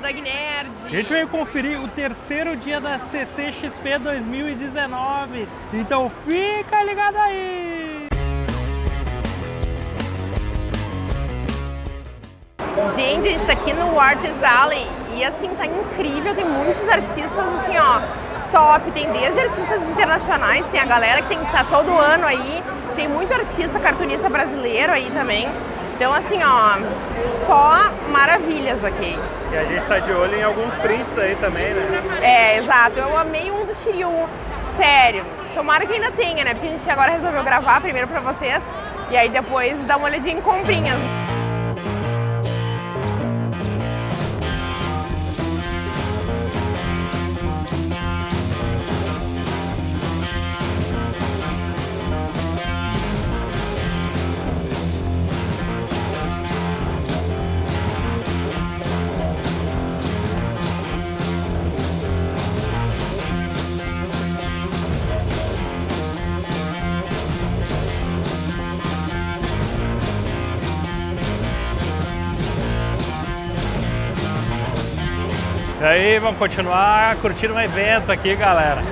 Gnerd. A gente veio conferir o terceiro dia da CCXP 2019. Então fica ligado aí! Gente, a gente tá aqui no Artist Alley e assim, tá incrível, tem muitos artistas assim, ó, top, tem desde artistas internacionais, tem a galera que tem tá todo ano aí, tem muito artista cartunista brasileiro aí também. Então assim, ó, só maravilhas aqui. E a gente tá de olho em alguns prints aí também, né? É, exato. Eu amei um do Shiryu, sério. Tomara que ainda tenha, né? Porque a gente agora resolveu gravar primeiro pra vocês e aí depois dar uma olhadinha em comprinhas. E aí, vamos continuar curtindo um evento aqui, galera.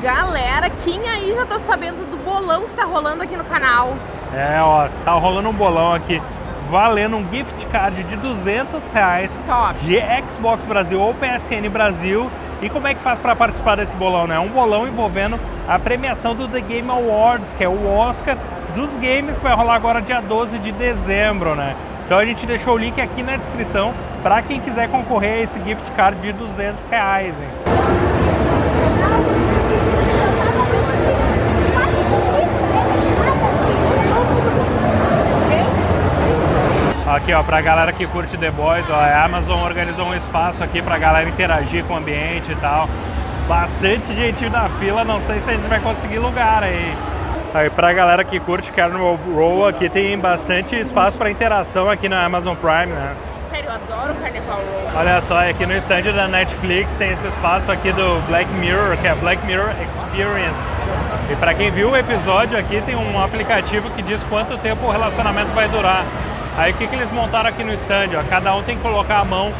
Galera, quem aí já tá sabendo do bolão que tá rolando aqui no canal? É, ó, tá rolando um bolão aqui valendo um gift card de 200 reais Top. de Xbox Brasil ou PSN Brasil. E como é que faz para participar desse bolão, né? Um bolão envolvendo a premiação do The Game Awards, que é o Oscar dos games que vai rolar agora dia 12 de dezembro, né? Então a gente deixou o link aqui na descrição para quem quiser concorrer a esse gift card de 200 reais, hein? Aqui, ó, pra galera que curte The Boys, ó, a Amazon organizou um espaço aqui pra galera interagir com o ambiente e tal. Bastante gente na fila, não sei se a gente vai conseguir lugar aí. Aí pra galera que curte Carnival Row, aqui tem bastante espaço para interação aqui na Amazon Prime, né? Sério, eu adoro Carnival Row. Olha só, aqui no stand da Netflix tem esse espaço aqui do Black Mirror, que é Black Mirror Experience. E para quem viu o episódio aqui, tem um aplicativo que diz quanto tempo o relacionamento vai durar. Aí o que, que eles montaram aqui no stand? Ó? Cada um tem que colocar a mão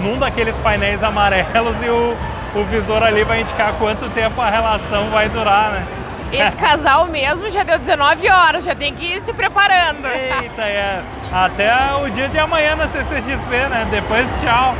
num daqueles painéis amarelos e o, o visor ali vai indicar quanto tempo a relação vai durar, né? Esse casal mesmo já deu 19 horas, já tem que ir se preparando. Eita, é. Até o dia de amanhã na CCXP, né? Depois, tchau.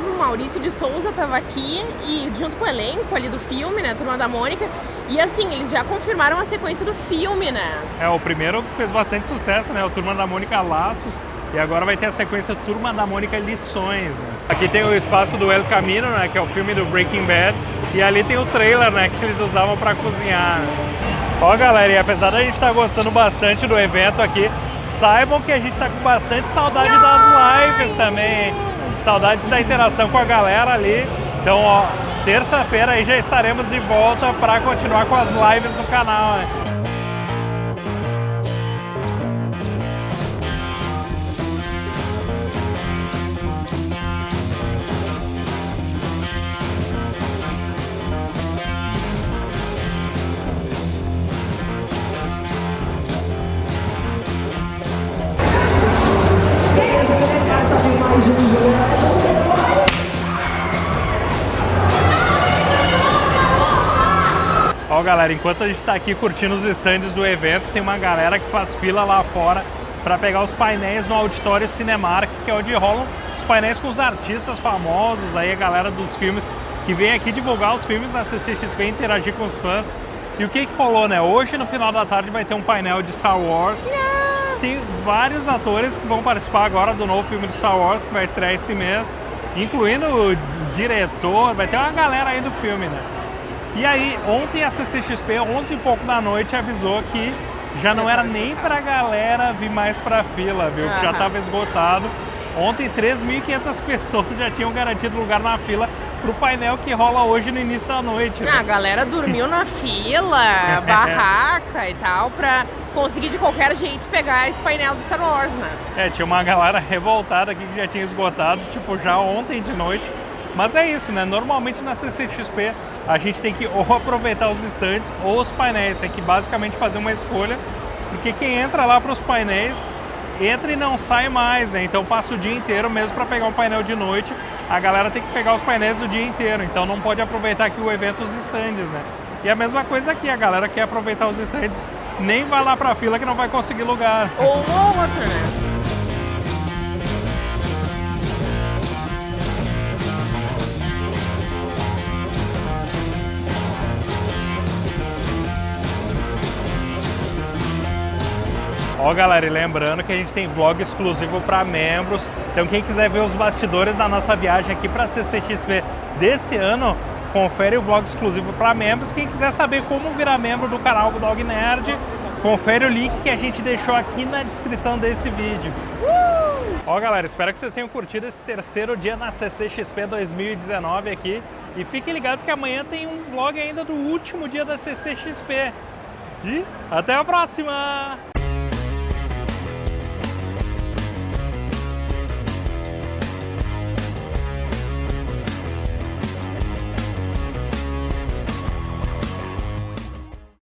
Mesmo Maurício de Souza estava aqui e junto com o elenco ali do filme, né, Turma da Mônica, e assim, eles já confirmaram a sequência do filme, né? É, o primeiro fez bastante sucesso, né? O Turma da Mônica Laços. E agora vai ter a sequência Turma da Mônica Lições. Né? Aqui tem o espaço do El Camino, né? Que é o filme do Breaking Bad. E ali tem o trailer, né? Que eles usavam para cozinhar. Ó, galera, e apesar da gente estar tá gostando bastante do evento aqui, saibam que a gente está com bastante saudade das lives também, hein? Saudades da interação com a galera ali. Então, ó, terça-feira aí já estaremos de volta para continuar com as lives no canal, né? Ó, galera, enquanto a gente está aqui curtindo os stands do evento, tem uma galera que faz fila lá fora para pegar os painéis no auditório Cinemark, que é onde rolam os painéis com os artistas famosos, aí a galera dos filmes que vem aqui divulgar os filmes da CCXP e interagir com os fãs. E o que que falou, né? Hoje, no final da tarde, vai ter um painel de Star Wars. Tem vários atores que vão participar agora do novo filme de Star Wars, que vai estrear esse mês, incluindo o diretor, vai ter uma galera aí do filme, né? E aí, ontem a CCXP, 11 e pouco da noite, avisou que já não era nem pra galera vir mais pra fila, viu? Que já estava esgotado. Ontem, 3.500 pessoas já tinham garantido lugar na fila pro painel que rola hoje no início da noite. Né? a galera dormiu na fila, barraca e tal, pra conseguir de qualquer jeito pegar esse painel do Star Wars, né? É, tinha uma galera revoltada aqui que já tinha esgotado, tipo, já ontem de noite. Mas é isso, né? Normalmente na CCXP a gente tem que ou aproveitar os estantes ou os painéis, tem que basicamente fazer uma escolha, porque quem entra lá para os painéis entra e não sai mais, né? Então passa o dia inteiro mesmo para pegar um painel de noite. A galera tem que pegar os painéis do dia inteiro, então não pode aproveitar aqui o evento os estandes, né? E a mesma coisa aqui, a galera quer aproveitar os estandes, nem vai lá para a fila que não vai conseguir lugar. Ou outra? Ó galera, e lembrando que a gente tem vlog exclusivo para membros, então quem quiser ver os bastidores da nossa viagem aqui para a CCXP desse ano, confere o vlog exclusivo para membros. Quem quiser saber como virar membro do canal Dog Nerd, confere o link que a gente deixou aqui na descrição desse vídeo. Ó galera, espero que vocês tenham curtido esse terceiro dia na CCXP 2019 aqui. E fiquem ligados que amanhã tem um vlog ainda do último dia da CCXP. E até a próxima!